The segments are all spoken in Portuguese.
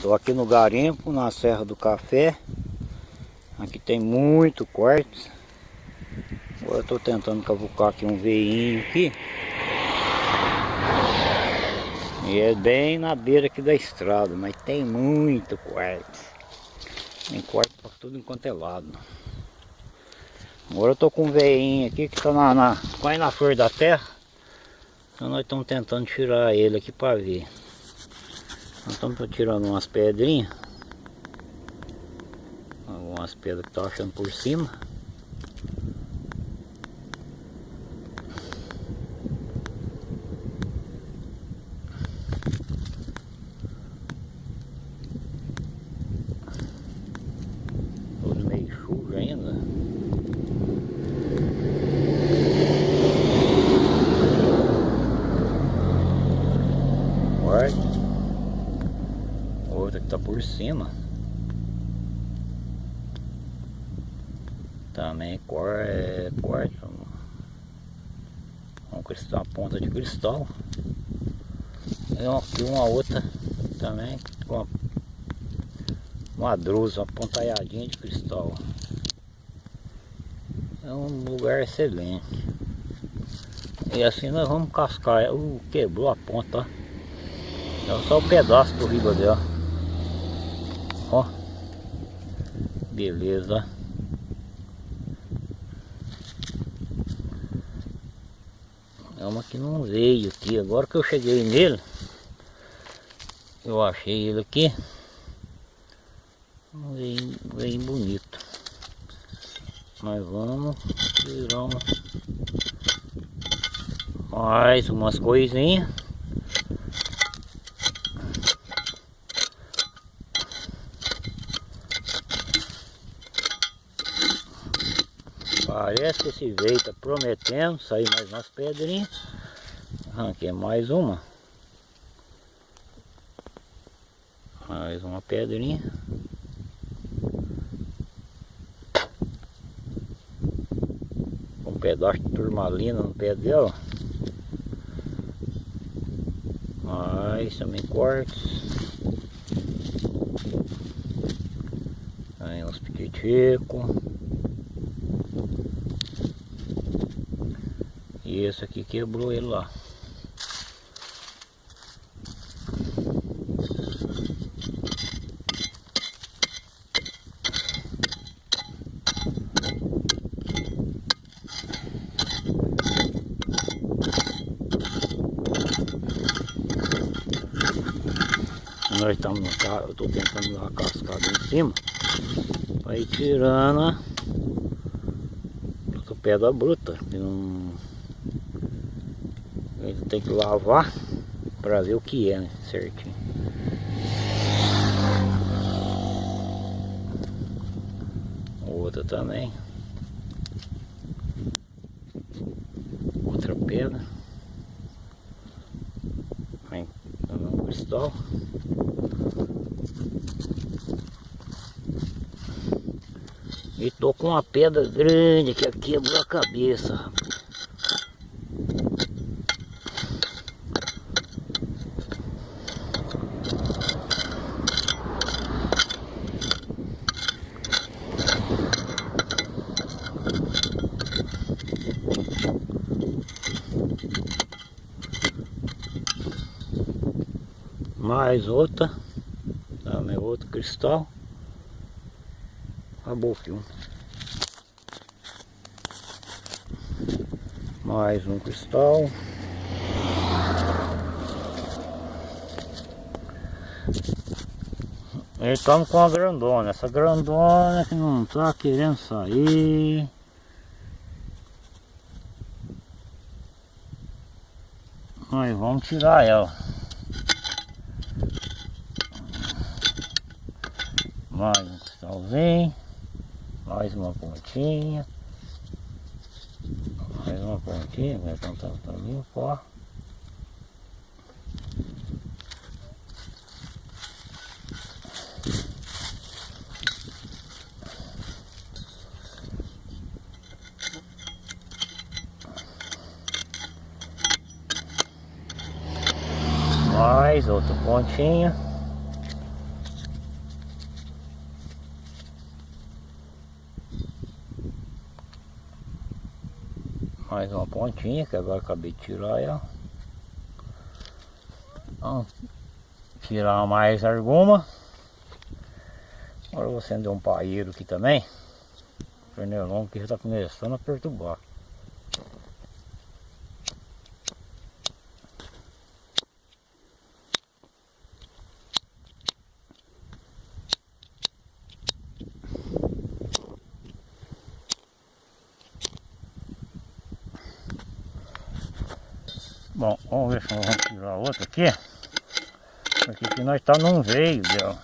Estou aqui no garimpo, na Serra do Café. Aqui tem muito quartzo. Agora estou tentando cavucar aqui um veinho aqui. E é bem na beira aqui da estrada, mas tem muito quartzo. Tem quartzo para tudo enquanto é lado. Agora eu com um veinho aqui que está na, na, quase na flor da terra. Então nós estamos tentando tirar ele aqui para ver. Estamos tirando umas pedrinhas. Algumas pedras que estão achando por cima. outra que tá por cima. Também cor é quartzo um cristal, ponta de cristal. E uma outra também uma, drusa, uma pontalhadinha de cristal. É um lugar excelente. E assim nós vamos cascar, uh, quebrou a ponta. É só o um pedaço do riba dela Ó. Beleza. É uma que não veio aqui. Agora que eu cheguei nele, eu achei ele aqui. Veio, veio bonito. Mas vamos tirar uma... mais umas coisinhas. Que esse veio está prometendo sair mais umas pedrinhas. Arranquei mais uma. Mais uma pedrinha. Um pedaço de turmalina no pé dela. Mais também cortes. Aí uns piquiticos. E esse aqui quebrou ele lá. Nós estamos no carro, eu estou tentando dar uma cascada em cima para ir tirando a pedra bruta. Não ele tem que lavar para ver o que é, né? Certinho. Outra também. Outra pedra. Vem um cristal. E tô com uma pedra grande que quebrou a cabeça, rapaz. Mais outra. Também outro cristal. Acabou o filme mais um cristal. Estamos com a grandona. Essa grandona que não está querendo sair. Aí vamos tirar ela mais um cristalzinho, mais uma pontinha, mais uma pontinha, vai tentar tá limpo, ó. Mais outra pontinha. Mais uma pontinha que agora acabei de tirar ela. Então, tirar mais alguma. Agora eu vou acender um paeiro aqui também. O pernilongo que já está começando a perturbar. Bom, vamos ver se nós vamos tirar outra aqui. Porque aqui nós tá num veio dela.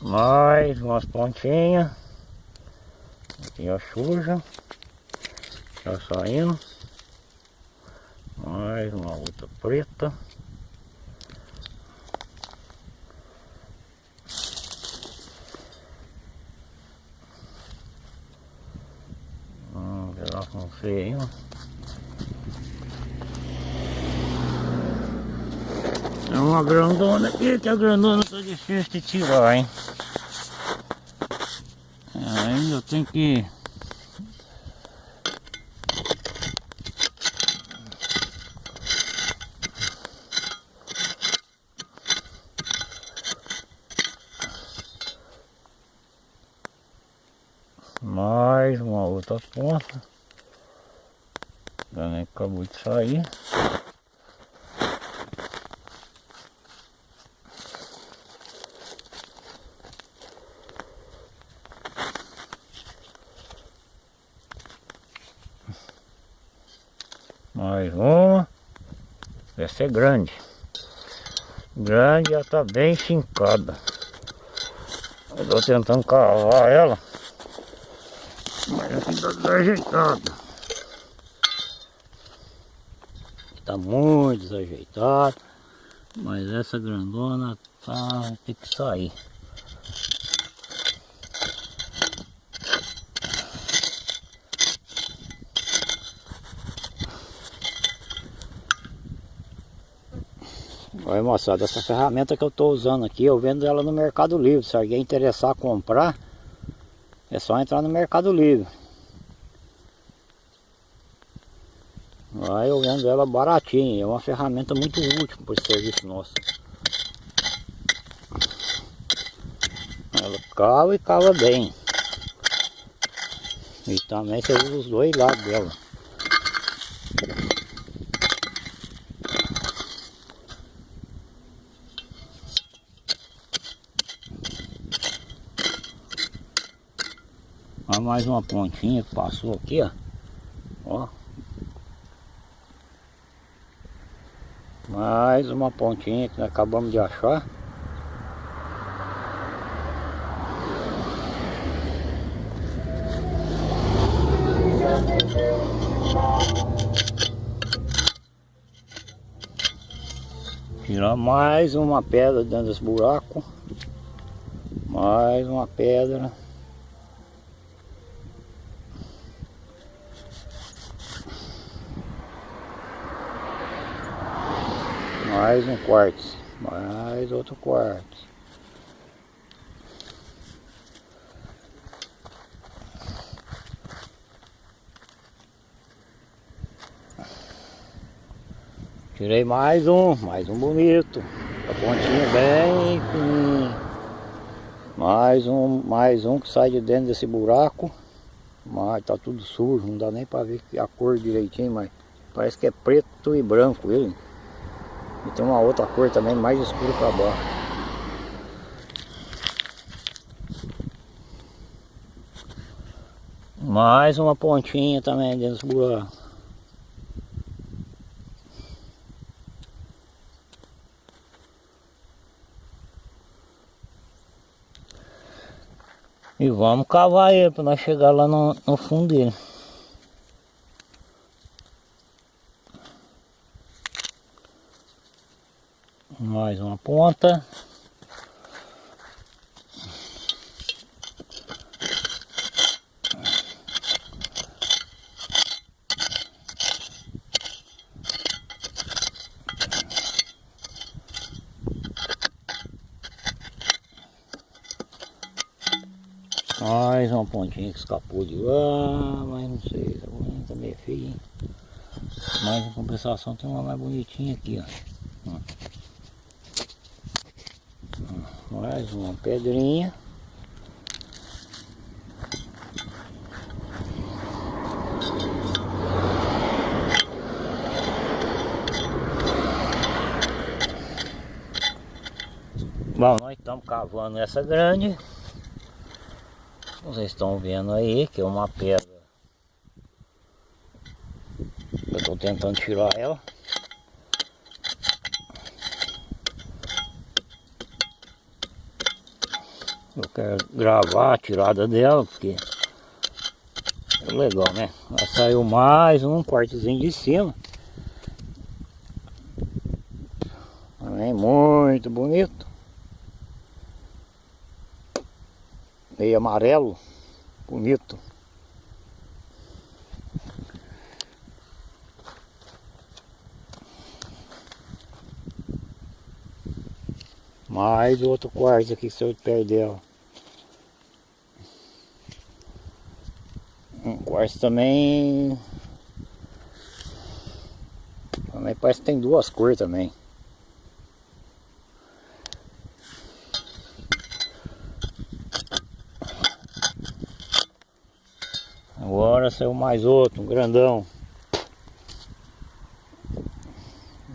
Mais umas pontinhas. Aqui a suja. Já saindo. Mais uma outra preta. Hum, pedaço não sei ainda. É uma grandona aqui, que a grandona tá difícil de tirar, hein? Ainda tem que mais uma outra ponta. Também acabou de sair mais uma essa é grande grande já está bem fincada eu estou tentando cavar ela mas aqui tá desajeitado. Tá muito desajeitado. Mas essa grandona tá tem que sair. Olha moçada, essa ferramenta que eu estou usando aqui, eu vendo ela no Mercado Livre. Se alguém interessar comprar, é só entrar no Mercado Livre. Aí eu vendo ela baratinha, é uma ferramenta muito útil para esse serviço nosso. Ela cava e cava bem. E também você usa os dois lados dela. Mais uma pontinha que passou aqui, ó. Ó. Mais uma pontinha que nós acabamos de achar. Tirar mais uma pedra dentro desse buraco. Mais uma pedra. Mais um quartzo, mais outro quartzo. Tirei mais um, mais um bonito. A pontinha bem fininha. Mais um, mais um que sai de dentro desse buraco. Mas tá tudo sujo, não dá nem para ver a cor direitinho, mas parece que é preto e branco ele. E tem uma outra cor também mais escura para baixo. Mais uma pontinha também dentro dos buracos. E vamos cavar ele para nós chegar lá no, no fundo dele. mais uma ponta mais uma pontinha que escapou de lá, mas não sei, essa também é feio hein? mas em compensação tem uma mais bonitinha aqui, ó. Mais uma pedrinha. Bom, nós estamos cavando essa grande. Vocês estão vendo aí que é uma pedra. Eu estou tentando tirar ela. Eu quero gravar a tirada dela porque é legal, né? Ela saiu mais um quartozinho de cima. Também muito bonito. meio amarelo, bonito. Mais outro quarto aqui que saiu de perto quarto também... Também parece que tem duas cores também. Agora saiu mais outro, um grandão.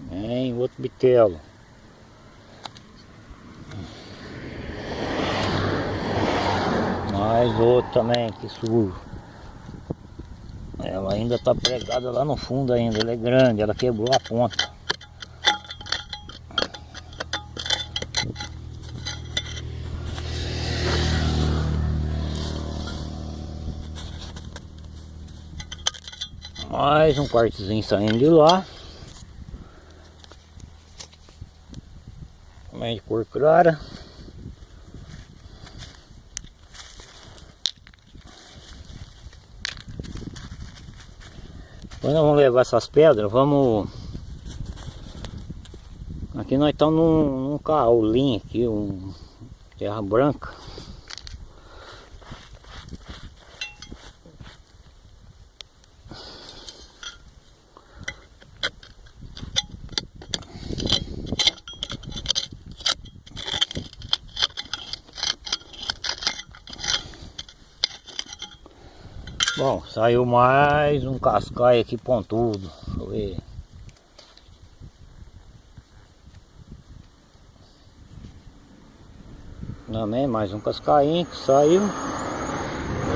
Vem outro bitelo. Mais outro também, que sujo. Ela ainda está pregada lá no fundo ainda, ela é grande, ela quebrou a ponta. Mais um quartozinho saindo de lá. Também de cor clara. Depois nós vamos levar essas pedras, vamos... Aqui nós estamos num, num caolinho aqui, um terra branca. Bom, saiu mais um cascaio aqui pontudo. Deixa eu ver. Também mais um cascainho que saiu.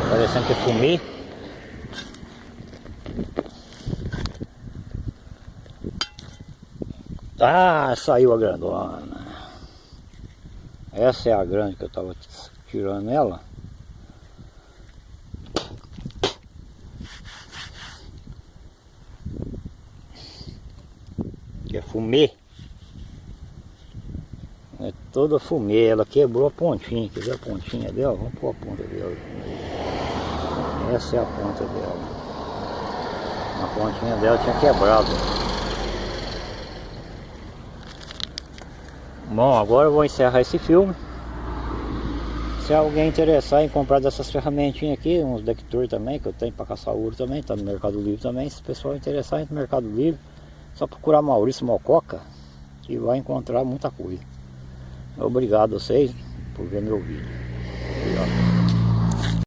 Parecendo que fumê. Ah, saiu a grandona. Essa é a grande que eu tava tirando ela. Fumê. É toda fumê, ela quebrou a pontinha, quer ver a pontinha dela? Vamos pôr a ponta dela. Essa é a ponta dela. A pontinha dela tinha quebrado. Bom, agora eu vou encerrar esse filme. Se alguém interessar em comprar dessas ferramentinhas aqui, uns detector também, que eu tenho para caçar ouro também, tá no Mercado Livre também. Se o pessoal interessar no Mercado Livre, só procurar Maurício Mococa que vai encontrar muita coisa. Obrigado a vocês por ver meu vídeo. Obrigado.